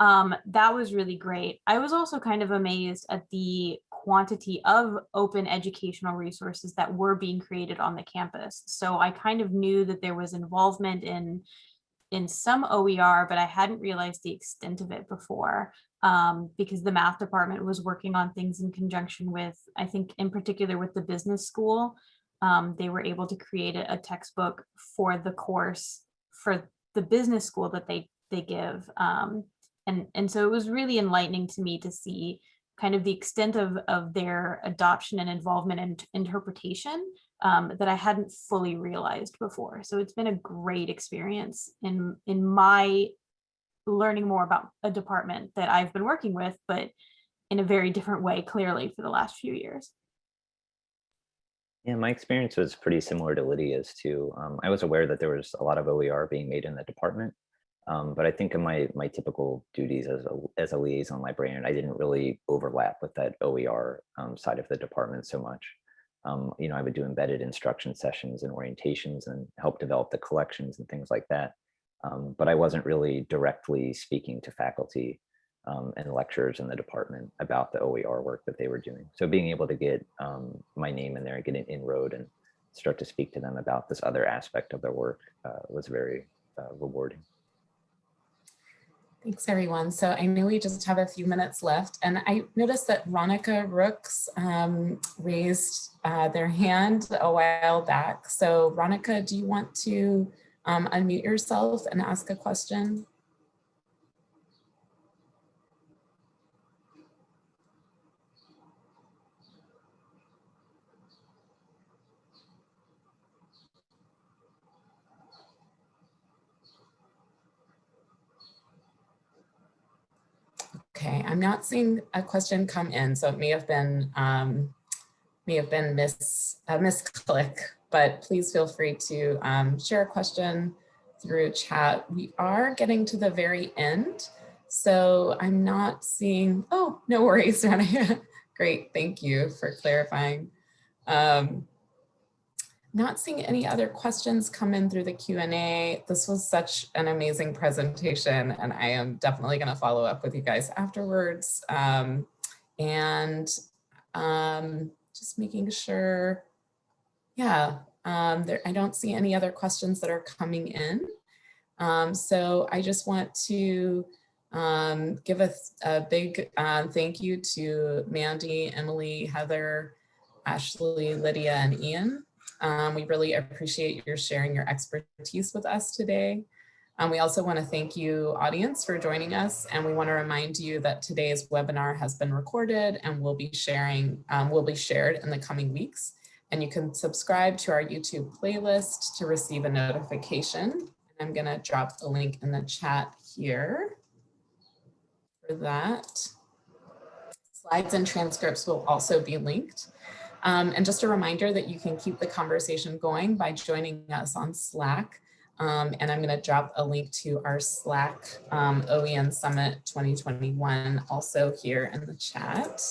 [SPEAKER 7] Um, that was really great. I was also kind of amazed at the quantity of open educational resources that were being created on the campus. So I kind of knew that there was involvement in in some OER, but I hadn't realized the extent of it before um, because the math department was working on things in conjunction with, I think in particular with the business school, um, they were able to create a, a, textbook for the course for the business school that they they give. Um, and, and so it was really enlightening to me to see kind of the extent of, of their adoption and involvement and interpretation um, that I hadn't fully realized before. So it's been a great experience in, in my learning more about a department that I've been working with, but in a very different way, clearly for the last few years.
[SPEAKER 8] Yeah, my experience was pretty similar to Lydia's too. Um, I was aware that there was a lot of OER being made in the department, um, but I think in my my typical duties as a, as a liaison librarian, I didn't really overlap with that OER um, side of the department so much. Um, you know, I would do embedded instruction sessions and orientations and help develop the collections and things like that. Um, but I wasn't really directly speaking to faculty um, and lecturers in the department about the OER work that they were doing. So being able to get um, my name in there and get an inroad and start to speak to them about this other aspect of their work uh, was very uh, rewarding.
[SPEAKER 2] Thanks, everyone. So I know we just have a few minutes left, and I noticed that Ronica Rooks um, raised uh, their hand a while back. So Ronica, do you want to um, unmute yourself and ask a question? Okay, I'm not seeing a question come in, so it may have been um, may have been miss a misclick, but please feel free to um, share a question through chat. We are getting to the very end, so I'm not seeing. Oh, no worries, Great, thank you for clarifying. Um, not seeing any other questions come in through the Q&A. This was such an amazing presentation and I am definitely gonna follow up with you guys afterwards. Um, and um, just making sure, yeah, um, there, I don't see any other questions that are coming in. Um, so I just want to um, give a, a big uh, thank you to Mandy, Emily, Heather, Ashley, Lydia, and Ian um, we really appreciate your sharing your expertise with us today. Um, we also want to thank you audience for joining us and we want to remind you that today's webinar has been recorded and will be sharing um, will be shared in the coming weeks and you can subscribe to our YouTube playlist to receive a notification. I'm going to drop the link in the chat here for that. Slides and transcripts will also be linked. Um, and just a reminder that you can keep the conversation going by joining us on Slack. Um, and I'm going to drop a link to our Slack um, OEN Summit 2021 also here in the chat.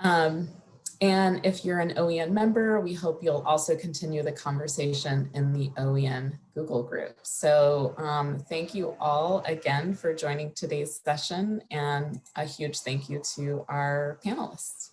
[SPEAKER 2] Um, and if you're an OEN member, we hope you'll also continue the conversation in the OEN Google group. So um, thank you all again for joining today's session and a huge thank you to our panelists.